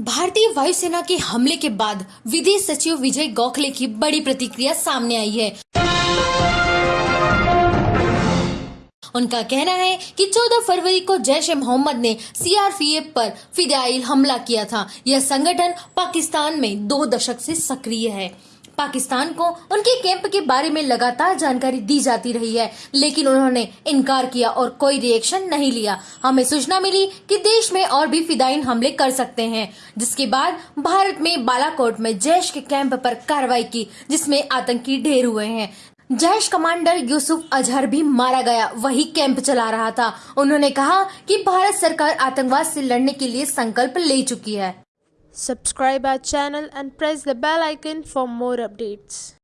भारतीय वायुसेना के हमले के बाद विदेश सचिव विजय गोखले की बड़ी प्रतिक्रिया सामने आई है। उनका कहना है कि 14 फरवरी को जैश ए मोहम्मद ने सीआरपीएफ पर फिदाइल हमला किया था। यह संगठन पाकिस्तान में दो दशक से सक्रिय है। पाकिस्तान को उनके कैंप के बारे में लगातार जानकारी दी जाती रही है, लेकिन उन्होंने इनकार किया और कोई रिएक्शन नहीं लिया। हमें सूचना मिली कि देश में और भी फिदाइन हमले कर सकते हैं, जिसके बाद भारत में बालाकोट में जैश के कैंप पर कार्रवाई की, जिसमें आतंकी ढेर हुए हैं। जैश कमांडर यूसुफ अजहर भी मारा गया, वही कैंप चला रहा था। उन्होंने कहा कि भारत सरकार आतंकवाद से लड़ने के लिए संकल्प ले चुकी है। Subscribe our channel and press the bell icon for more updates.